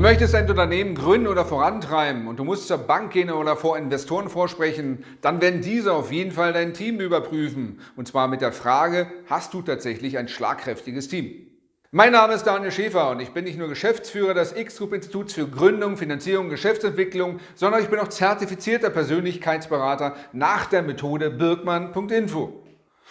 Du möchtest ein Unternehmen gründen oder vorantreiben und du musst zur Bank gehen oder vor Investoren vorsprechen, dann werden diese auf jeden Fall dein Team überprüfen. Und zwar mit der Frage, hast du tatsächlich ein schlagkräftiges Team? Mein Name ist Daniel Schäfer und ich bin nicht nur Geschäftsführer des X-Group Instituts für Gründung, Finanzierung und Geschäftsentwicklung, sondern ich bin auch zertifizierter Persönlichkeitsberater nach der Methode Birkmann.info.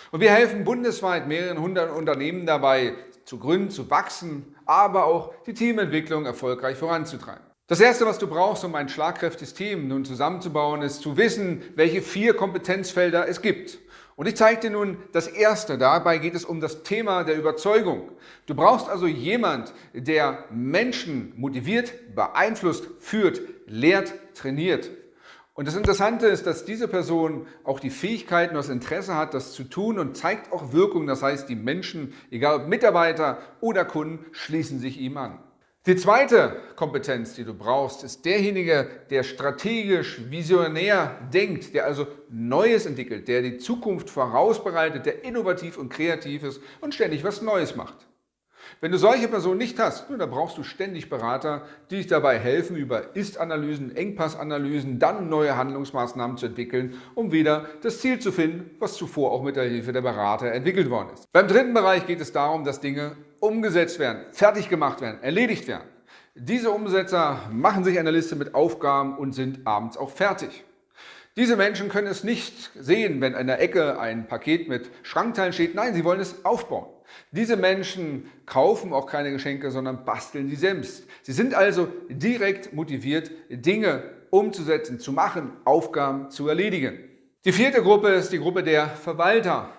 Und wir helfen bundesweit mehreren hundert Unternehmen dabei, zu gründen, zu wachsen, aber auch die Teamentwicklung erfolgreich voranzutreiben. Das Erste, was du brauchst, um ein schlagkräftiges Team nun zusammenzubauen, ist zu wissen, welche vier Kompetenzfelder es gibt. Und ich zeige dir nun das Erste. Dabei geht es um das Thema der Überzeugung. Du brauchst also jemand, der Menschen motiviert, beeinflusst, führt, lehrt, trainiert. Und das Interessante ist, dass diese Person auch die Fähigkeiten und das Interesse hat, das zu tun und zeigt auch Wirkung. Das heißt, die Menschen, egal ob Mitarbeiter oder Kunden, schließen sich ihm an. Die zweite Kompetenz, die du brauchst, ist derjenige, der strategisch, visionär denkt, der also Neues entwickelt, der die Zukunft vorausbereitet, der innovativ und kreativ ist und ständig was Neues macht. Wenn du solche Personen nicht hast, dann brauchst du ständig Berater, die dich dabei helfen, über Ist-Analysen, Engpassanalysen, dann neue Handlungsmaßnahmen zu entwickeln, um wieder das Ziel zu finden, was zuvor auch mit der Hilfe der Berater entwickelt worden ist. Beim dritten Bereich geht es darum, dass Dinge umgesetzt werden, fertig gemacht werden, erledigt werden. Diese Umsetzer machen sich eine Liste mit Aufgaben und sind abends auch fertig. Diese Menschen können es nicht sehen, wenn an der Ecke ein Paket mit Schrankteilen steht. Nein, sie wollen es aufbauen. Diese Menschen kaufen auch keine Geschenke, sondern basteln sie selbst. Sie sind also direkt motiviert, Dinge umzusetzen, zu machen, Aufgaben zu erledigen. Die vierte Gruppe ist die Gruppe der Verwalter.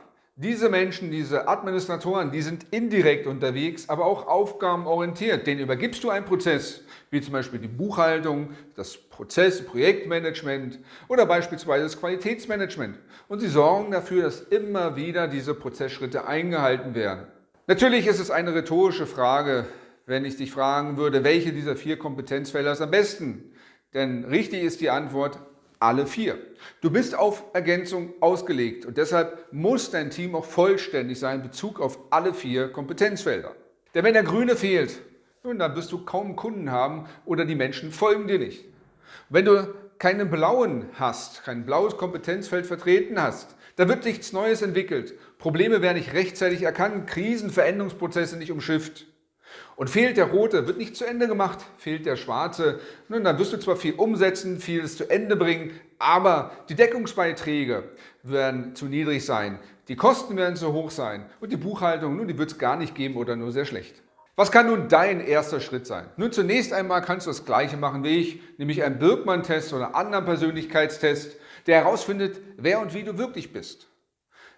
Diese Menschen, diese Administratoren, die sind indirekt unterwegs, aber auch aufgabenorientiert. Denen übergibst du einen Prozess, wie zum Beispiel die Buchhaltung, das Prozess, Projektmanagement oder beispielsweise das Qualitätsmanagement. Und sie sorgen dafür, dass immer wieder diese Prozessschritte eingehalten werden. Natürlich ist es eine rhetorische Frage, wenn ich dich fragen würde, welche dieser vier Kompetenzfelder ist am besten? Denn richtig ist die Antwort, alle vier. Du bist auf Ergänzung ausgelegt und deshalb muss dein Team auch vollständig sein in Bezug auf alle vier Kompetenzfelder. Denn wenn der Grüne fehlt, nun, dann wirst du kaum Kunden haben oder die Menschen folgen dir nicht. Wenn du keinen blauen hast, kein blaues Kompetenzfeld vertreten hast, da wird nichts Neues entwickelt. Probleme werden nicht rechtzeitig erkannt, Krisen, Veränderungsprozesse nicht umschifft. Und fehlt der rote, wird nicht zu Ende gemacht, fehlt der schwarze, nun, dann wirst du zwar viel umsetzen, vieles zu Ende bringen, aber die Deckungsbeiträge werden zu niedrig sein, die Kosten werden zu hoch sein und die Buchhaltung, nun, die wird es gar nicht geben oder nur sehr schlecht. Was kann nun dein erster Schritt sein? Nun, zunächst einmal kannst du das Gleiche machen wie ich, nämlich einen Birkmann-Test oder einen anderen Persönlichkeitstest, der herausfindet, wer und wie du wirklich bist.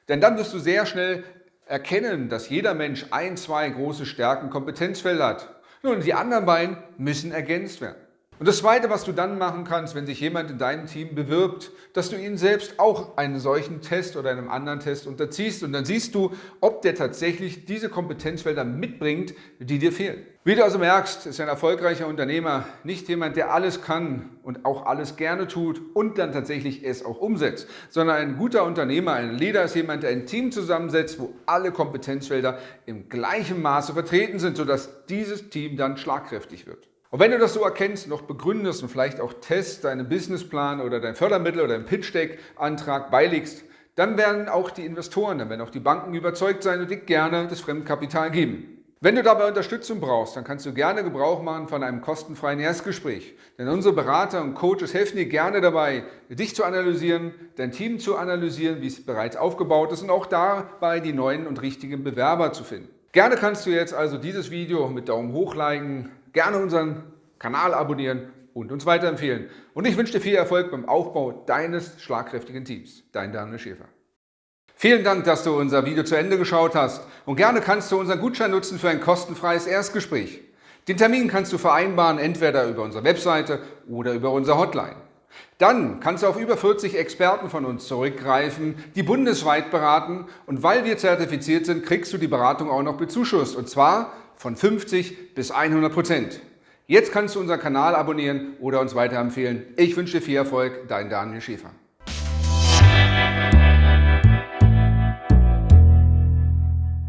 Denn dann wirst du sehr schnell erkennen, dass jeder Mensch ein, zwei große Stärken, Kompetenzfelder hat. Nun, die anderen beiden müssen ergänzt werden. Und das Zweite, was du dann machen kannst, wenn sich jemand in deinem Team bewirbt, dass du ihn selbst auch einen solchen Test oder einem anderen Test unterziehst und dann siehst du, ob der tatsächlich diese Kompetenzfelder mitbringt, die dir fehlen. Wie du also merkst, ist ein erfolgreicher Unternehmer nicht jemand, der alles kann und auch alles gerne tut und dann tatsächlich es auch umsetzt, sondern ein guter Unternehmer, ein Leader ist jemand, der ein Team zusammensetzt, wo alle Kompetenzfelder im gleichen Maße vertreten sind, sodass dieses Team dann schlagkräftig wird. Und wenn du das so erkennst, noch begründest und vielleicht auch Test, deinen Businessplan oder dein Fördermittel oder dein Pitch-Deck-Antrag beilegst, dann werden auch die Investoren, dann werden auch die Banken überzeugt sein und dir gerne das Fremdkapital geben. Wenn du dabei Unterstützung brauchst, dann kannst du gerne Gebrauch machen von einem kostenfreien Erstgespräch. Denn unsere Berater und Coaches helfen dir gerne dabei, dich zu analysieren, dein Team zu analysieren, wie es bereits aufgebaut ist und auch dabei die neuen und richtigen Bewerber zu finden. Gerne kannst du jetzt also dieses Video mit Daumen hoch liken, gerne unseren Kanal abonnieren und uns weiterempfehlen. Und ich wünsche dir viel Erfolg beim Aufbau deines schlagkräftigen Teams. Dein Daniel Schäfer. Vielen Dank, dass du unser Video zu Ende geschaut hast und gerne kannst du unseren Gutschein nutzen für ein kostenfreies Erstgespräch. Den Termin kannst du vereinbaren, entweder über unsere Webseite oder über unsere Hotline. Dann kannst du auf über 40 Experten von uns zurückgreifen, die bundesweit beraten und weil wir zertifiziert sind, kriegst du die Beratung auch noch bezuschusst und zwar von 50 bis 100 Prozent. Jetzt kannst du unseren Kanal abonnieren oder uns weiterempfehlen. Ich wünsche dir viel Erfolg, dein Daniel Schäfer.